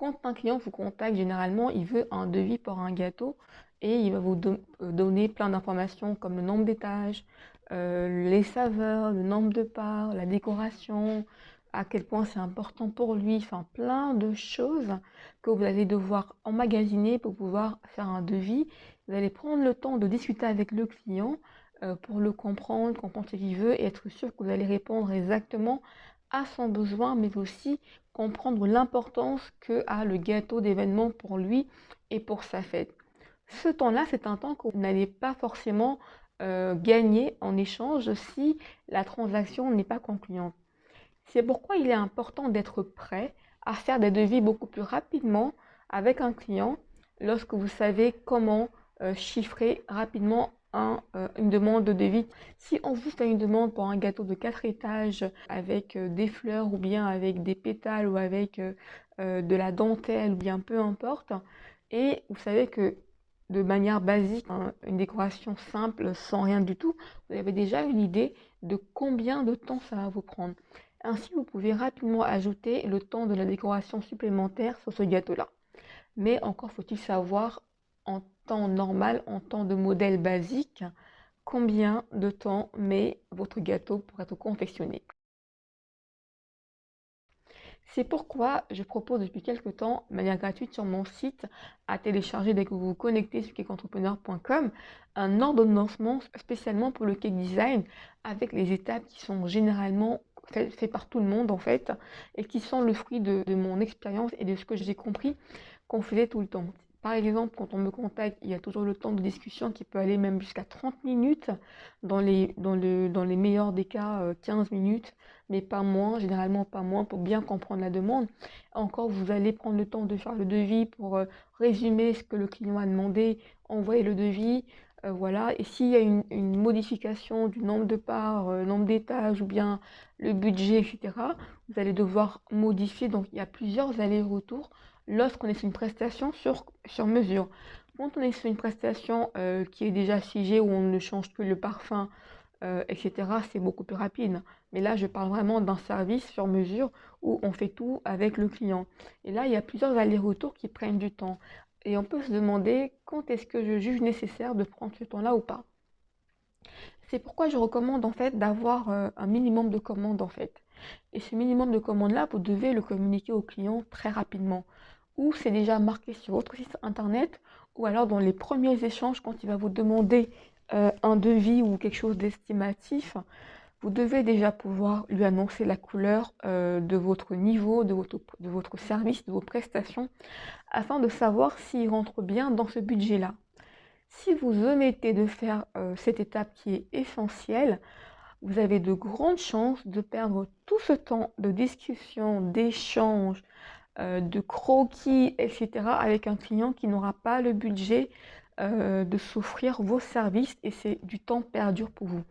Quand un client vous contacte, généralement, il veut un devis pour un gâteau et il va vous euh, donner plein d'informations comme le nombre d'étages, euh, les saveurs, le nombre de parts, la décoration, à quel point c'est important pour lui, enfin plein de choses que vous allez devoir emmagasiner pour pouvoir faire un devis. Vous allez prendre le temps de discuter avec le client euh, pour le comprendre, comprendre ce qu'il veut et être sûr que vous allez répondre exactement à son besoin, mais aussi comprendre l'importance que a le gâteau d'événement pour lui et pour sa fête. Ce temps-là, c'est un temps vous n'allez pas forcément euh, gagner en échange si la transaction n'est pas concluante. C'est pourquoi il est important d'être prêt à faire des devis beaucoup plus rapidement avec un client lorsque vous savez comment euh, chiffrer rapidement un, euh, une demande de devis. Si on vous fait une demande pour un gâteau de 4 étages avec des fleurs ou bien avec des pétales ou avec de la dentelle ou bien peu importe, et vous savez que de manière basique, hein, une décoration simple, sans rien du tout, vous avez déjà une idée de combien de temps ça va vous prendre. Ainsi, vous pouvez rapidement ajouter le temps de la décoration supplémentaire sur ce gâteau-là. Mais encore faut-il savoir en normal, en temps de modèle basique, combien de temps met votre gâteau pour être confectionné? C'est pourquoi je propose depuis quelques temps, de manière gratuite sur mon site, à télécharger dès que vous vous connectez sur cakeentrepreneur.com, un ordonnancement spécialement pour le cake design avec les étapes qui sont généralement faites par tout le monde en fait et qui sont le fruit de mon expérience et de ce que j'ai compris qu'on faisait tout le temps. Par exemple, quand on me contacte, il y a toujours le temps de discussion qui peut aller même jusqu'à 30 minutes, dans les, meilleurs des cas 15 euh, minutes, mais pas moins, généralement pas moins, pour bien comprendre la demande. Encore, vous allez prendre le temps de faire le devis pour euh, résumer ce que le client a demandé, envoyer le devis, euh, voilà. Et s'il y a une, modification du nombre de parts, nombre d'étages ou bien le budget, etc., vous allez devoir modifier. Donc, il y a plusieurs allers-retours lorsqu'on est sur une prestation sur, sur mesure. Quand on est sur une prestation euh, qui est déjà figée, où on ne change que le parfum, euh, etc., c'est beaucoup plus rapide. Mais là, je parle vraiment d'un service sur mesure où on fait tout avec le client. Et là, il y a plusieurs allers-retours qui prennent du temps. Et on peut se demander quand est-ce que je juge nécessaire de prendre ce temps-là ou pas? C'est pourquoi je recommande en fait d'avoir euh, un minimum de commandes en fait. Et ce minimum de commandes-là, vous devez le communiquer au client très rapidement ou c'est déjà marqué sur votre site internet, ou alors dans les premiers échanges, quand il va vous demander euh, un devis ou quelque chose d'estimatif, vous devez déjà pouvoir lui annoncer la couleur euh, de votre niveau, de votre, de votre service, de vos prestations, afin de savoir s'il rentre bien dans ce budget-là. Si vous omettez de faire euh, cette étape qui est essentielle, vous avez de grandes chances de perdre tout ce temps de discussion, d'échange, de croquis, etc. avec un client qui n'aura pas le budget euh, de s'offrir vos services et c'est du temps perdu pour vous.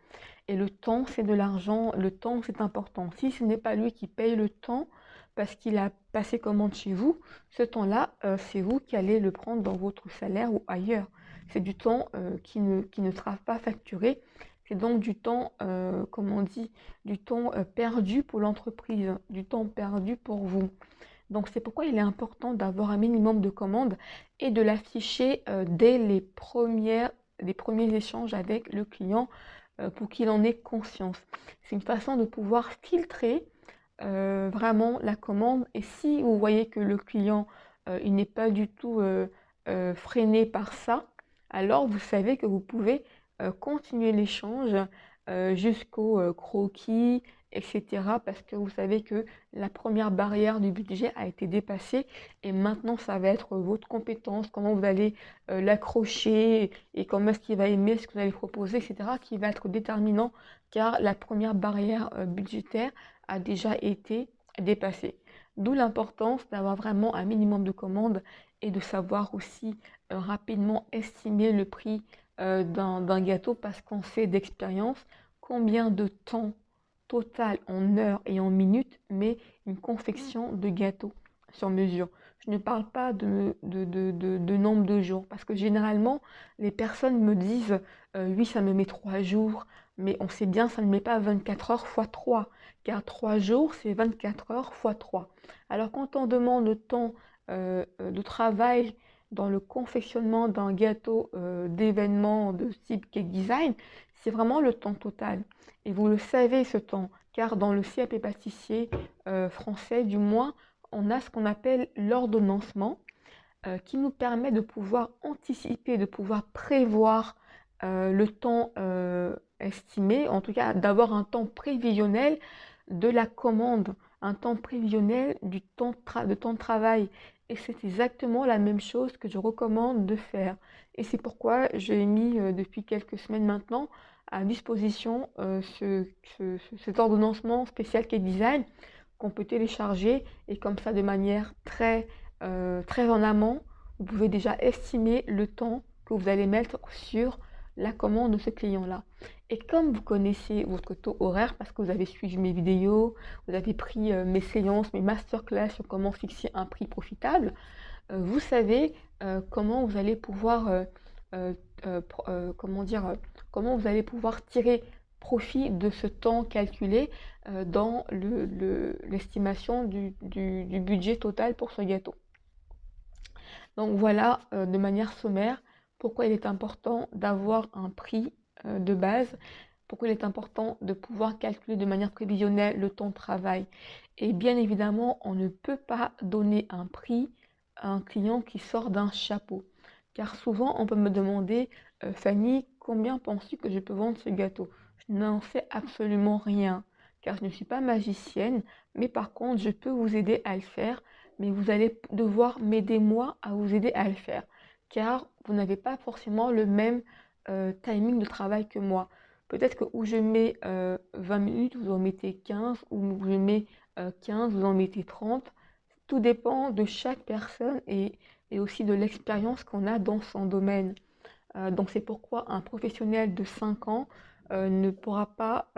Et le temps, c'est de l'argent, le temps, c'est important. Si ce n'est pas lui qui paye le temps parce qu'il a passé commande chez vous, ce temps-là, euh, c'est vous qui allez le prendre dans votre salaire ou ailleurs. C'est du temps qui, ne, qui ne sera pas facturé. C'est donc du temps, comme on dit, du temps perdu pour l'entreprise, du temps perdu pour vous. Donc c'est pourquoi il est important d'avoir un minimum de commandes et de l'afficher euh, dès les, premiers échanges avec le client euh, pour qu'il en ait conscience. C'est une façon de pouvoir filtrer euh, vraiment la commande et si vous voyez que le client il n'est pas du tout freiné par ça, alors vous savez que vous pouvez continuer l'échange jusqu'au croquis, etc. Parce que vous savez que la première barrière du budget a été dépassée et maintenant ça va être votre compétence, comment vous allez euh, l'accrocher et comment est-ce qu'il va aimer ce que vous allez proposer, etc. qui va être déterminant car la première barrière euh, budgétaire a déjà été dépassée. D'où l'importance d'avoir vraiment un minimum de commandes et de savoir aussi euh, rapidement estimer le prix d'un gâteau parce qu'on sait d'expérience combien de temps total en heures et en minutes, mais une confection de gâteaux sur mesure. Je ne parle pas de, de, nombre de jours, parce que généralement, les personnes me disent euh, oui, ça me met trois jours, mais on sait bien, ça ne met pas 24 heures x 3, car 3 jours, c'est 24 heures x 3. Alors quand on demande le temps de travail dans le confectionnement d'un gâteau d'événement de type cake design, c'est vraiment le temps total. Et vous le savez ce temps, car dans le CAP pâtissier français, du moins, on a ce qu'on appelle l'ordonnancement, qui nous permet de pouvoir anticiper, de pouvoir prévoir le temps estimé, en tout cas d'avoir un temps prévisionnel de la commande, un temps prévisionnel de temps de travail. Et c'est exactement la même chose que je recommande de faire. Et c'est pourquoi j'ai mis euh, depuis quelques semaines maintenant à disposition euh, ce, cet ordonnancement spécial qui est design qu'on peut télécharger et comme ça de manière très, euh, très en amont, vous pouvez déjà estimer le temps que vous allez mettre sur la commande de ce client-là. Et comme vous connaissez votre taux horaire, parce que vous avez suivi mes vidéos, vous avez pris euh, mes séances, mes masterclass sur comment fixer un prix profitable, euh, vous savez euh, comment vous allez pouvoir, comment dire, comment vous allez pouvoir tirer profit de ce temps calculé dans l'estimation du, du budget total pour ce gâteau. Donc voilà, de manière sommaire, pourquoi il est important d'avoir un prix euh, de base, pourquoi il est important de pouvoir calculer de manière prévisionnelle le temps de travail. Et bien évidemment, on ne peut pas donner un prix à un client qui sort d'un chapeau. Car souvent, on peut me demander, euh, Fanny, combien penses-tu que je peux vendre ce gâteau? Je n'en sais absolument rien, car je ne suis pas magicienne, mais par contre, je peux vous aider à le faire, mais vous allez devoir m'aider moi à vous aider à le faire car vous n'avez pas forcément le même euh, timing de travail que moi. Peut-être que où je mets 20 euh, minutes, vous en mettez 15, ou je mets 15, euh, vous en mettez 30. Tout dépend de chaque personne et, aussi de l'expérience qu'on a dans son domaine. donc c'est pourquoi un professionnel de 5 ans ne pourra pas,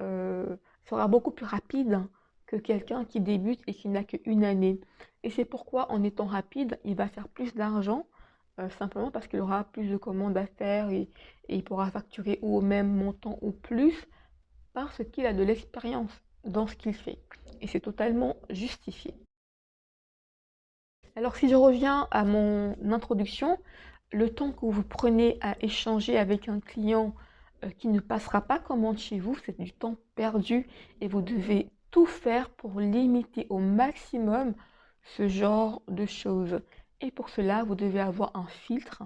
sera beaucoup plus rapide que quelqu'un qui débute et qui n'a qu'une année. Et c'est pourquoi en étant rapide, il va faire plus d'argent euh, simplement parce qu'il aura plus de commandes à faire et, il pourra facturer au même montant ou plus parce qu'il a de l'expérience dans ce qu'il fait. Et c'est totalement justifié. Alors si je reviens à mon introduction, le temps que vous prenez à échanger avec un client euh, qui ne passera pas commande chez vous, c'est du temps perdu et vous devez tout faire pour limiter au maximum ce genre de choses. Et pour cela, vous devez avoir un filtre,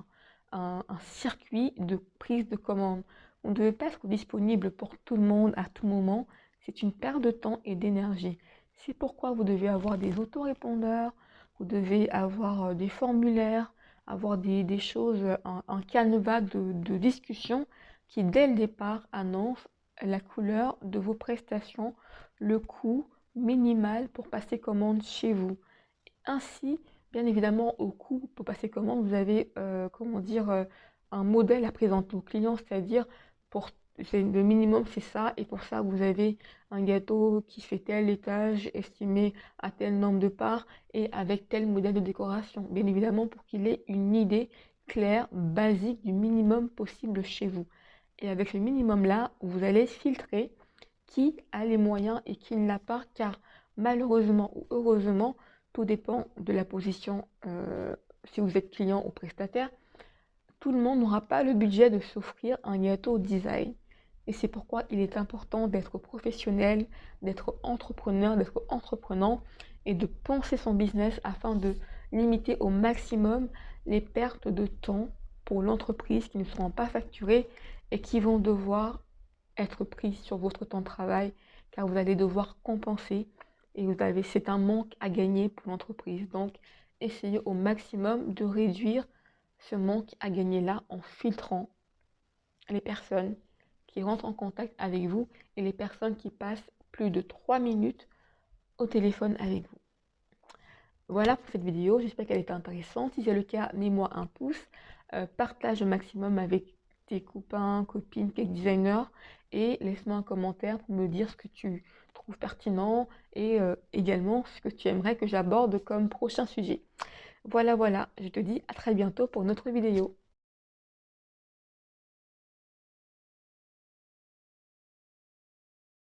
un, circuit de prise de commande. Vous ne devez pas être disponible pour tout le monde à tout moment. C'est une perte de temps et d'énergie. C'est pourquoi vous devez avoir des autorépondeurs, vous devez avoir euh, des formulaires, avoir des, choses, un, canevas de, de, discussion qui, dès le départ, annonce la couleur de vos prestations, le coût minimal pour passer commande chez vous. Ainsi, Bien évidemment, au coût pour passer commande, vous avez, euh, comment dire, euh, un modèle à présenter au client, c'est-à-dire pour le minimum c'est ça et pour ça vous avez un gâteau qui fait tel étage estimé à tel nombre de parts et avec tel modèle de décoration. Bien évidemment pour qu'il ait une idée claire basique du minimum possible chez vous. Et avec ce minimum là vous allez filtrer qui a les moyens et qui ne l'a pas car malheureusement ou heureusement tout dépend de la position, euh, si vous êtes client ou prestataire. Tout le monde n'aura pas le budget de s'offrir un gâteau design. Et c'est pourquoi il est important d'être professionnel, d'être entrepreneur, d'être entreprenant et de penser son business afin de limiter au maximum les pertes de temps pour l'entreprise qui ne seront pas facturées et qui vont devoir être prises sur votre temps de travail car vous allez devoir compenser et vous avez, c'est un manque à gagner pour l'entreprise. Donc, essayez au maximum de réduire ce manque à gagner-là en filtrant les personnes qui rentrent en contact avec vous et les personnes qui passent plus de 3 minutes au téléphone avec vous. Voilà pour cette vidéo, j'espère qu'elle était intéressante. Si c'est le cas, mets-moi un pouce, euh, partage au maximum avec tes copains, copines, cake designers et laisse-moi un commentaire pour me dire ce que tu trouves pertinent et euh, également ce que tu aimerais que j'aborde comme prochain sujet. Voilà, voilà, je te dis à très bientôt pour notre vidéo.